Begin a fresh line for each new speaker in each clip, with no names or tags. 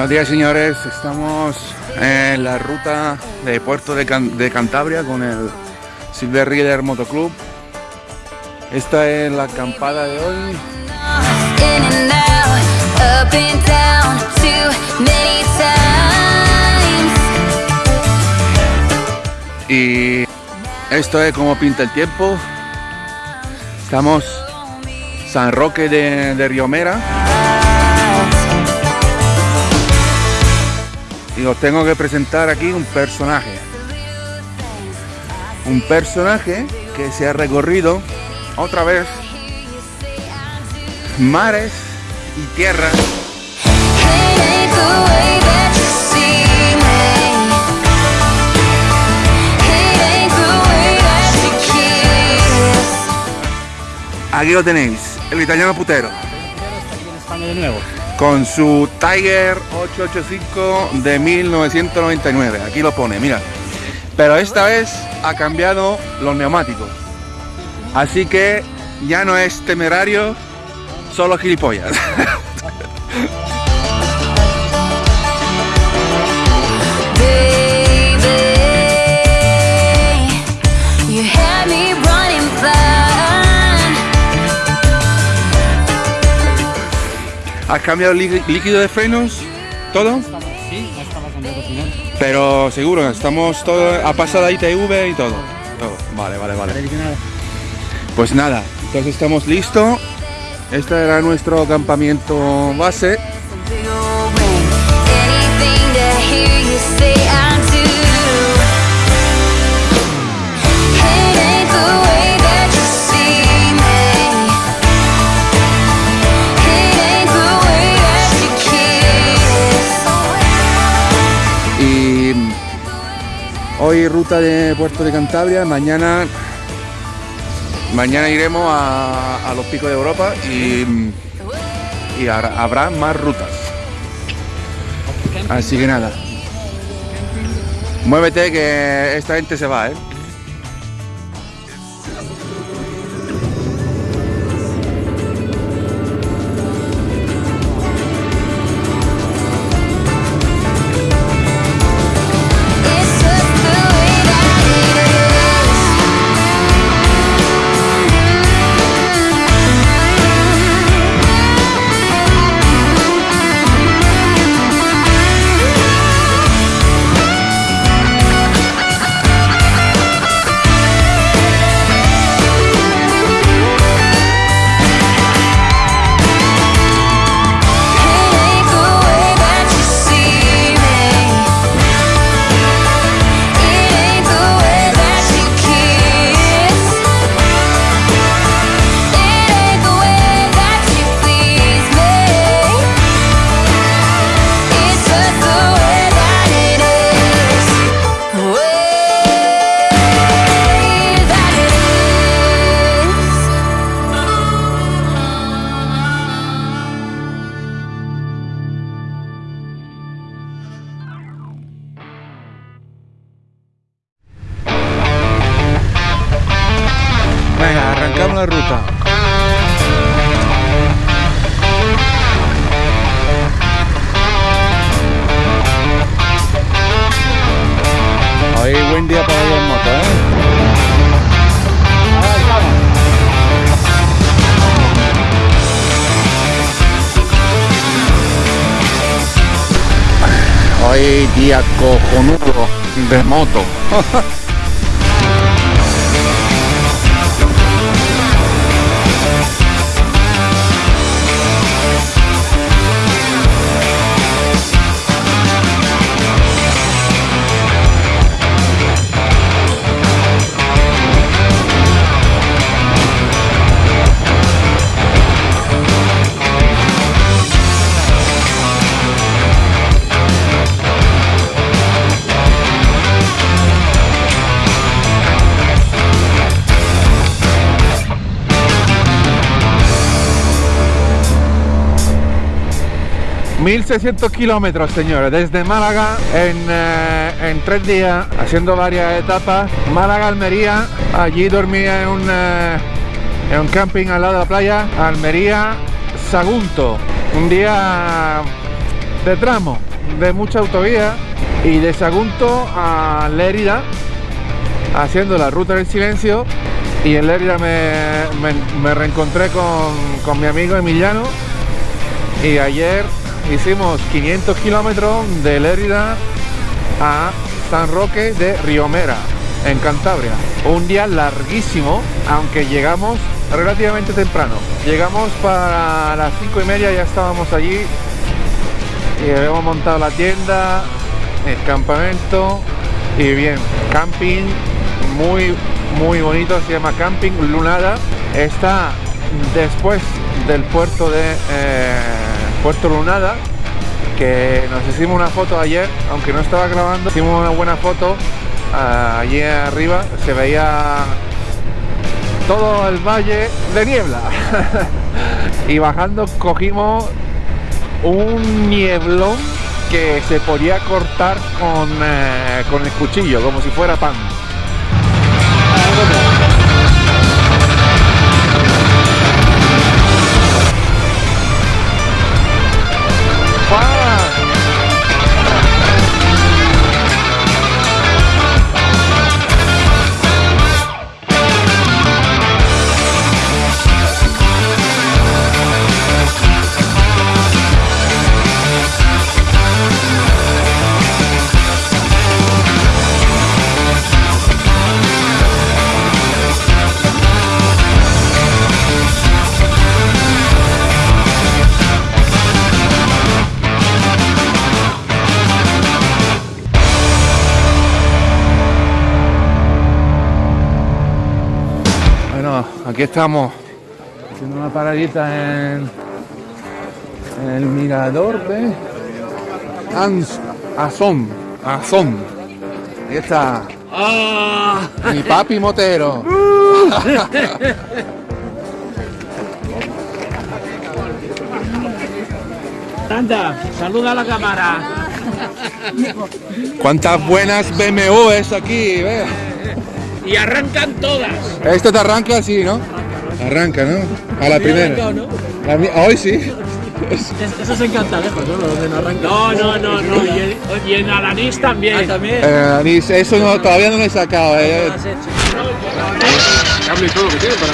Buenos días señores, estamos en la ruta de Puerto de, Cantabria con el Silver Reader Motoclub. Esta es la acampada de hoy. Y esto es como pinta el tiempo. Estamos San Roque de, de Riomera. Y os tengo que presentar aquí un personaje. Un personaje que se ha recorrido otra vez mares y tierras. Aquí lo tenéis, el italiano putero con su Tiger 885 de 1999. Aquí lo pone, mira. Pero esta vez ha cambiado los neumáticos. Así que ya no es temerario, solo gilipollas. ¿Has cambiado el líquido de frenos? ¿Todo?
Sí, no estamos cambiando
Pero seguro, estamos todo, ha pasado ITV y todo. todo. Vale, vale, vale. Pues nada, entonces estamos listos. Este era nuestro campamento base. Hoy ruta de Puerto de Cantabria, mañana mañana iremos a, los picos de Europa y, y habrá más rutas. Así que nada. Muévete que esta gente se va, ¿eh? Buen día para ir en moto, ¿eh? Hoy día cojonudo de moto. 1600 kilómetros señores desde Málaga eh, en, tres días haciendo varias etapas. Málaga Almería allí dormía en un, eh, en un camping al lado de la playa. Almería Sagunto un día de tramo de mucha autovía y de Sagunto a Lérida haciendo la ruta del silencio. Y en Lérida me, me- me reencontré con, con mi amigo Emiliano. Y ayer hicimos 500 kilómetros de Lérida a San Roque de Riomera, en Cantabria. Un día larguísimo, aunque llegamos relativamente temprano. Llegamos para las 5 y media, ya estábamos allí y habíamos montado la tienda, el campamento y bien, camping muy muy bonito, se llama Camping Lunada, está después del puerto de eh, Puerto Lunada, que nos hicimos una foto ayer, aunque no estaba grabando, hicimos una buena foto ah, allí arriba, se veía todo el valle de niebla y bajando cogimos un nieblón que se podía cortar con, eh, con el cuchillo, como si fuera pan. Aquí estamos haciendo una paradita en, en el mirador de Ans, Azón, Azón. Ahí está mi papi motero.
Anda, saluda a la cámara.
Cuántas buenas BMWs aquí, ve.
Y arrancan todas.
Este te arranca así, ¿no? Arranca, ¿no? A la primera.
¿no?
A mí- hoy sí.
Eso es encantadejos, ¿no? Donde no arranca. No, no, no, no. Y, en Alanís también. Ah, también.
Eh, ni- eso no, todavía no lo he sacado. eh.
Cambio y todo lo que tiene para.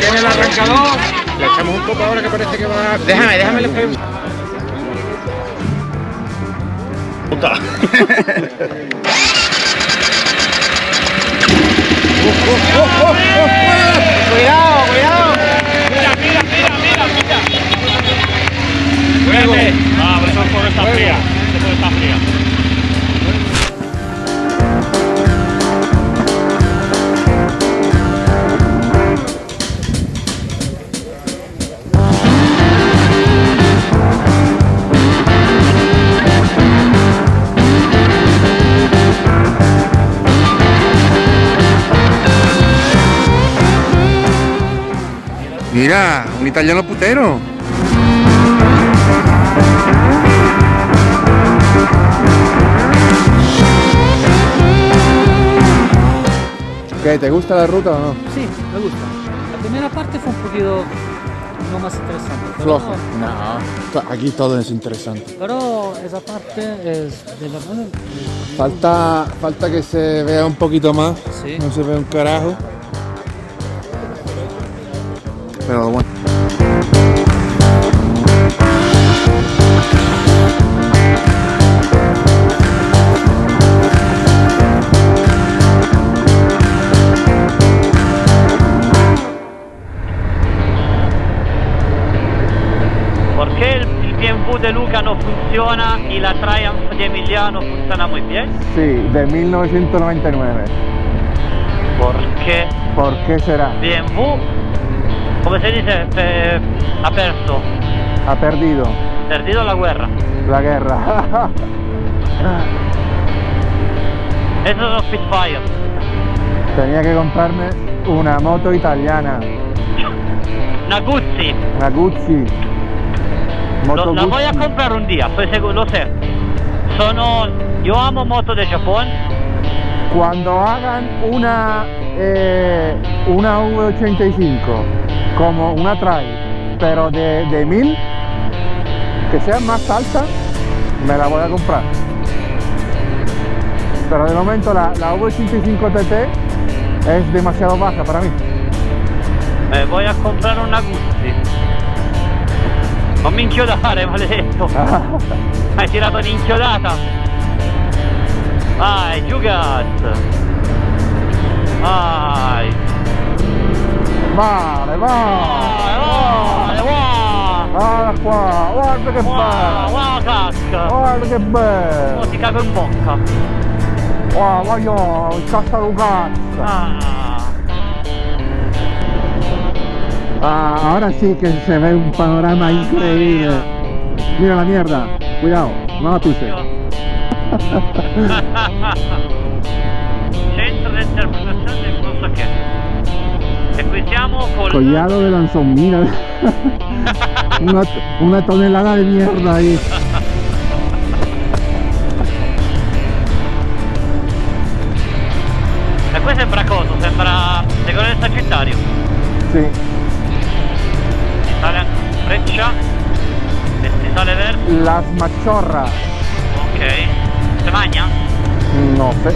¿Tiene el arrancador?
Le echamos un poco ahora que parece que va. Déjame, déjame le pego. Puta.
Cuidado, cuidado. Mira, mira, mira, mira, mira. Cuídate. Ah, pero eso es por esta fría. Eso es por esta fría.
Mira, un italiano putero. ¿Qué? ¿Te gusta la ruta o no?
Sí, me gusta. La primera parte fue un poquito no más interesante. Pero,
Flojo. No, aquí todo es interesante.
pero esa parte es de verdad. eh,
Falta, falta que se vea un poquito más.
Sí.
No se ve un carajo. Pero bueno.
¿Por qué el, BMW de Luca no funciona y la Triumph de Emiliano funciona muy bien?
Sí, de 1999.
Porque
¿Por qué será?
BMW, come se dice, ha perso,
Ha perdido
perdido la guerra.
la guerra.
Esos son Spitfire.
Tenía que comprarme una moto italiana,
Una Guzzi,
una Guzzi. Moto
lo, la voy a comprar un día, estoy seguro, lo sé. Sono, yo amo moto de Japón,
Cuando hagan una eh, una V85 como una Trail, pero de, de 1000,
que sea más alta, me la voy a comprar. Pero de momento la, la V85 TT es demasiado baja para mí.
Eh, voy a comprare una Guzzi. Non mi inchiodare, maledetto. Hai tirato un'inchiodata. Vai, giù gas. Vai.
Vale, vale.
vai, vai.
Guarda qua, guarda che bello.
wow, cacca.
Guarda che bello.
Oh, ti cago in bocca.
Wow, voglio il Casalugazza.
Ah.
Ah, ahora sí que se ve un panorama increíble. Mira la mierda. Cuidado, no la pises.
Centro di interpretazione E con
Collado de lanzón, mira. una, una tonelada de mierda ahí.
E qui sembra cosa? Sembra Legone del Sagittario.
Sí.
Si sale a freccia e si sale verso.
Las Machorras.
Ok. Se magna?
No sé.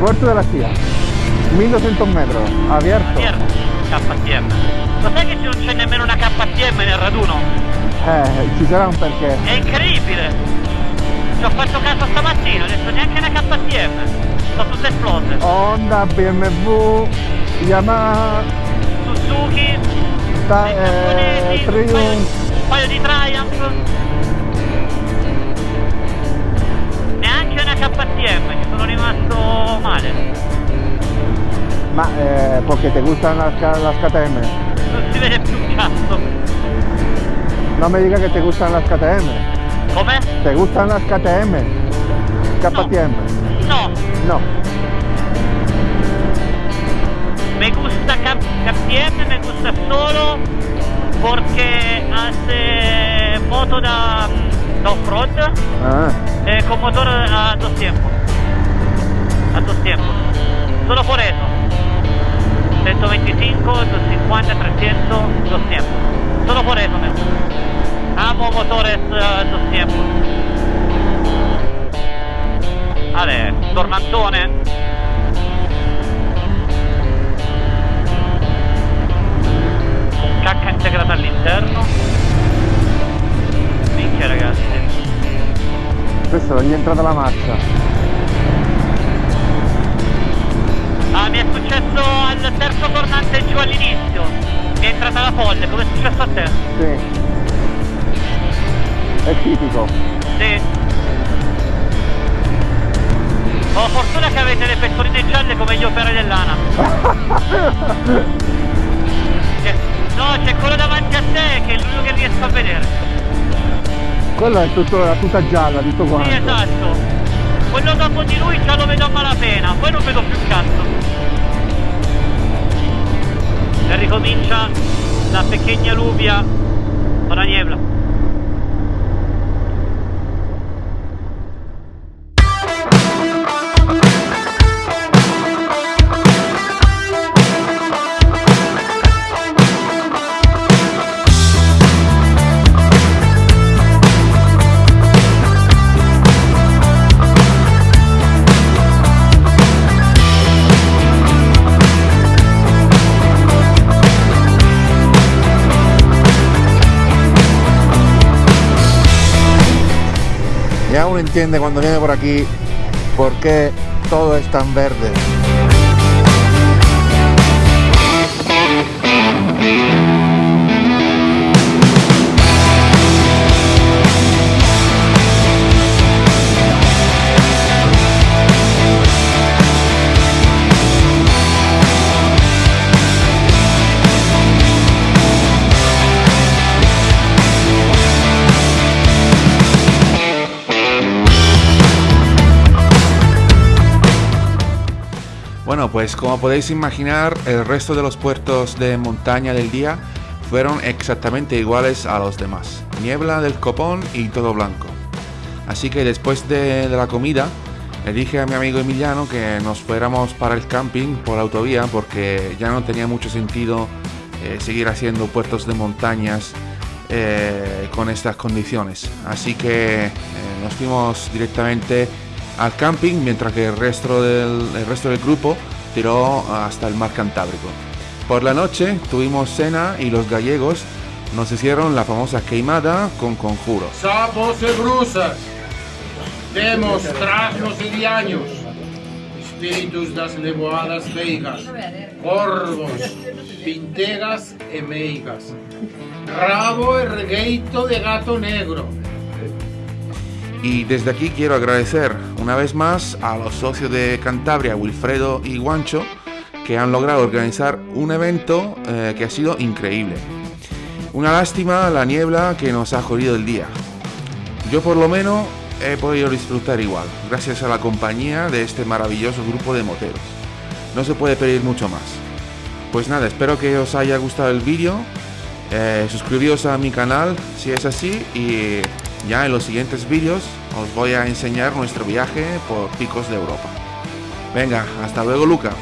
Puerto de la Scia. 1200 metros. Abierto.
KTM. Lo sai che non c'è nemmeno una KTM nel raduno?
Eh, ci sarà un perché.
È incredibile! Ci ho fatto caso stamattina, detto neanche una KTM. Sono tutte esplose.
Honda, BMW, Yamaha,
Suzuki,
ta- eh,
giapponesi, un paio,
Triumph.
un paio di Triumph. Neanche una KTM, ci sono rimasto male.
Ma eh, porque te gustan las, las KTM.
Vede più un cazzo.
No me digas que te gustan las KTM.
Come?
¿Te gustan las KTM? KTM.
No,
No.
me gusta KTM, me gusta solo porque hace moto da, da off-road.
Ah,
Eh, con motor a dos tiempos. A dos tiempos. Solo por eso. 125, 250, 300, dos tiempos. Solo por eso me gusta. Amo motores a dos tiempos. Vale, tornantone. Con cacca integrata all'interno. Minchia ragazzi.
questo non gli è entrata la marcia.
Successo al terzo tornante giù all'inizio. È entrata la folle, come è successo a te?
Sì. È tipico.
Sì. Ho fortuna che avete le pettoline gialle come gli operai dell'ANA. No, c'è quello davanti a te che è l'unico che riesco a vedere.
Quella è tutto, la tuta gialla, tutto quanto.
Sì, esatto. Quello dopo di lui già lo vedo a malapena, poi non vedo più cazzo. Ricomincia la pequeña lluvia con la niebla.
Uno entiende cuando viene por aquí por qué todo es tan verde. Pues como podéis imaginar, el resto de los puertos de montaña del día fueron exactamente iguales a los demás. Niebla del copón y todo blanco. Así que después de, la comida, le dije a mi amigo Emiliano que nos fuéramos para el camping por autovía porque ya no tenía mucho sentido eh, seguir haciendo puertos de montañas
eh, con estas condiciones. Así que eh, nos fuimos directamente al camping mientras que el resto del, el resto del grupo tiró hasta el mar Cantábrico. Por la noche tuvimos cena y los gallegos nos hicieron la famosa queimada con conjuros.
Sapos y brusas, demos, trasnos y diaños, espíritus das levoadas veigas, corvos, pintegas e meigas, rabo e regueito de gato negro.
Y desde aquí quiero agradecer una vez más a los socios de Cantabria, Wilfredo y Guancho, que han logrado organizar un evento eh, que ha sido increíble. Una lástima la niebla que nos ha jodido el día. Yo por lo menos he podido disfrutar igual, gracias a la compañía de este maravilloso grupo de moteros. No se puede pedir mucho más. Pues nada, espero que os haya gustado el vídeo. Eh, suscribíos a mi canal si es así y ya en los siguientes vídeos os voy a enseñar nuestro viaje por picos de Europa. Venga, hasta luego Luca.